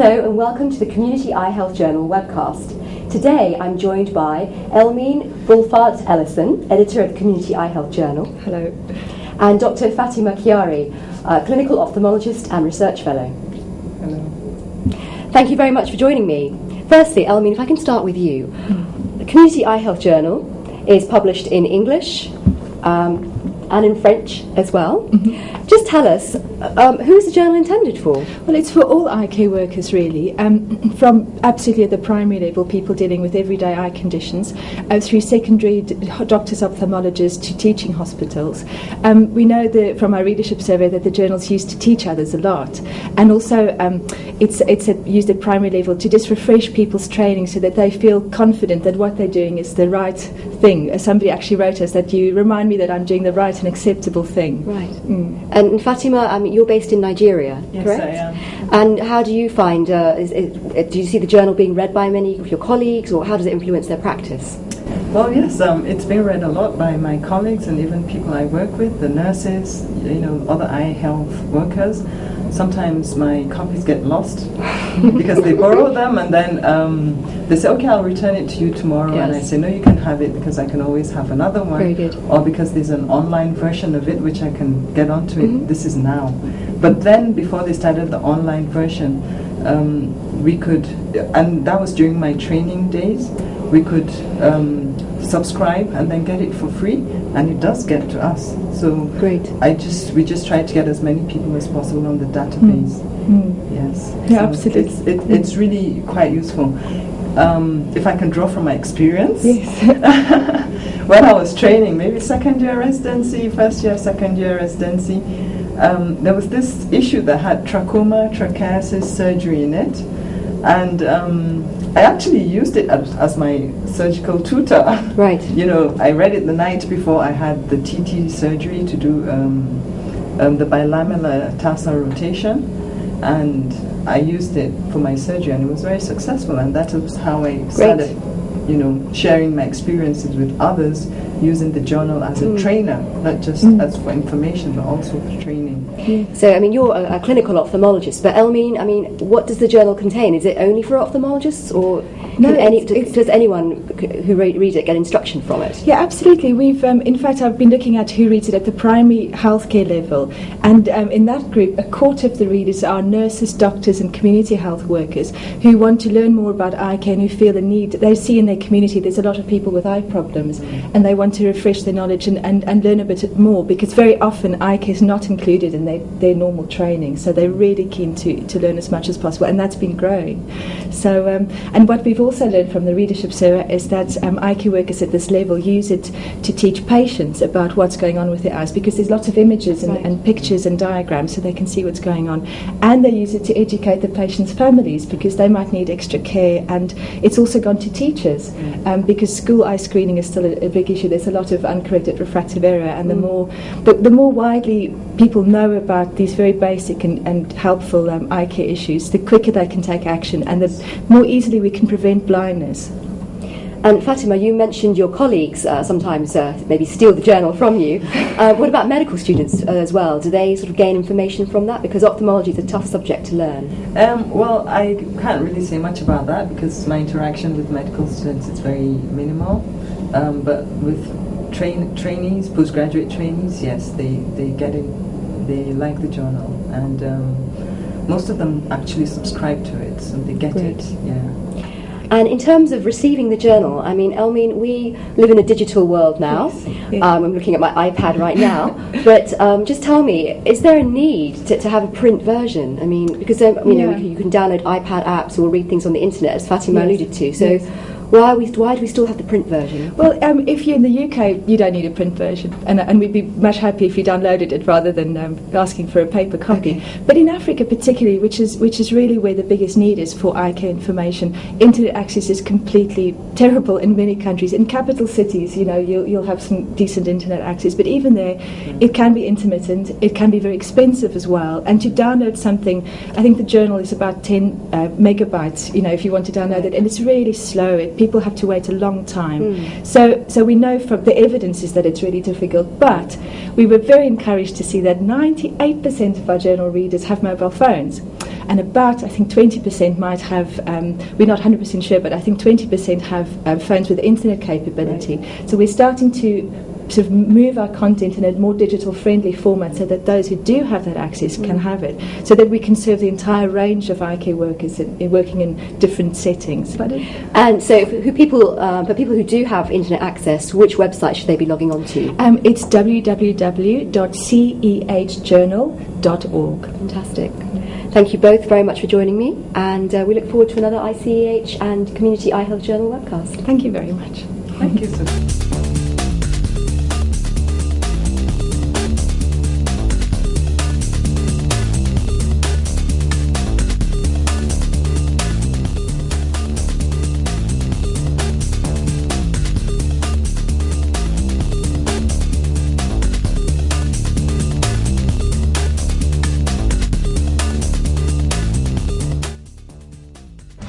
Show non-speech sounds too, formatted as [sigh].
Hello and welcome to the Community Eye Health Journal webcast. Today I'm joined by Elmien Wolvaardt Ellison, editor of the Community Eye Health Journal. Hello. And Dr. Fatima Kyari, uh, clinical ophthalmologist and research fellow. Hello. Thank you very much for joining me. Firstly, Elmine, if I can start with you. The Community Eye Health Journal is published in English, um, and in French as well. Mm-hmm. Just tell us, um, who is the journal intended for? Well, it's for all eye care workers, really, um, [clears throat] from absolutely at the primary level, people dealing with everyday eye conditions, uh, through secondary d- doctors, ophthalmologists, to teaching hospitals. Um, we know that from our readership survey that the journal's used to teach others a lot, and also um, it's it's used at primary level to just refresh people's training so that they feel confident that what they're doing is the right thing. As somebody actually wrote us that you remind me that I'm doing the right and acceptable thing. Right. Mm. And Fatima, mean, you're based in Nigeria, yes, correct? I am. And how do you find? Uh, is, is, uh, do you see the journal being read by many of your colleagues, or how does it influence their practice? Well, yes, um, it's been read a lot by my colleagues and even people I work with, the nurses, you know, other eye health workers sometimes my copies get lost [laughs] because they borrow them and then um, they say, okay, I'll return it to you tomorrow. Yes. And I say, no, you can have it because I can always have another one. Very good. Or because there's an online version of it which I can get onto mm-hmm. it. This is now. But then before they started the online version, um, we could, and that was during my training days, we could um, subscribe and then get it for free, and it does get to us. So great. I just we just try to get as many people as possible on the database. Mm. Mm. Yes. Yeah, so absolutely. It's, it, it's really quite useful. Um, if I can draw from my experience, yes. [laughs] when I was training, maybe second year residency, first year, second year residency, um, there was this issue that had trachoma trichiasis surgery in it, and um, I actually used it as, as, my surgical tutor. Right. [laughs] you know, I read it the night before I had the TT surgery to do um, um, the bilamellar tarsal rotation, and I used it for my surgery, and it was very successful. And that was how I started, Great. You know, sharing my experiences with others using the journal as mm. a trainer, not just mm. as for information, but also for training. So, I mean, you're a, a, clinical ophthalmologist, but Elmien, I mean, what does the journal contain? Is it only for ophthalmologists, or no, any, it's, does anyone who reads it get instruction from it? Yeah, absolutely. We've, um, in fact, I've been looking at who reads it at the primary healthcare level, and um, in that group, a quarter of the readers are nurses, doctors, and community health workers who want to learn more about eye care and who feel the need. They see in their community there's a lot of people with eye problems, and they want to refresh their knowledge and, and, and learn a bit more because very often eye care is not included in their, their normal training. So they're really keen to, to learn as much as possible, and that's been growing. So, um, and what we've also learned from the readership survey is that um, eye care workers at this level use it to teach patients about what's going on with their eyes because there's lots of images and, right. and pictures and diagrams so they can see what's going on. And they use it to educate the patients' families because they might need extra care. And it's also gone to teachers um, because school eye screening is still a, a, big issue. There's a lot of uncorrected refractive error, and the mm. more the, the more widely people know about these very basic and, and helpful um, eye care issues, the quicker they can take action and the more easily we can prevent blindness. And Fatima, you mentioned your colleagues uh, sometimes uh, maybe steal the journal from you. [laughs] Uh, what about medical students uh, as well? Do they sort of gain information from that? Because ophthalmology is a tough subject to learn. Um, well, I can't really say much about that because my interaction with medical students is very minimal. Um, but with train, trainees, postgraduate trainees, yes, they, they get it they like the journal, and um, most of them actually subscribe to it, so they get Great. it. Yeah. And in terms of receiving the journal, I mean, Elmien, we live in a digital world now. Yes. Um, I'm looking at my iPad right now. [laughs] but um, just tell me, is there a need to, to have a print version? I mean, because um, you yeah. know you can download iPad apps or read things on the internet, as Fatima yes. alluded to. So. Why, we, why do we still have the print version? Well, um, if you're in the UK, you don't need a print version, and, and we'd be much happier if you downloaded it rather than um, asking for a paper copy. Okay. But in Africa, particularly, which is which is really where the biggest need is for care information, internet access is completely terrible in many countries. In capital cities, you know, you'll, you'll have some decent internet access, but even there, mm. it can be intermittent. It can be very expensive as well. And to download something, I think the journal is about 10 uh, megabytes. You know, if you want to download it, and it's really slow. It, people have to wait a long time. Mm. So, so we know from the evidence is that it's really difficult. But we were very encouraged to see that 98% of our journal readers have mobile phones. and about I think 20% might have. Um, we're not 100% sure, but I think 20% have um, phones with internet capability. Right. So we're starting to sort of move our content in a more digital friendly format so that those who do have that access mm. can have it so that we can serve the entire range of eye care workers in, in working in different settings and so for who people uh, for people who do have internet access which website should they be logging on to um, it's www.cehjournal.org fantastic Thank you both very much for joining me, and uh, we look forward to another ICEH and Community Eye Health Journal webcast. Thank you very much. Thank you.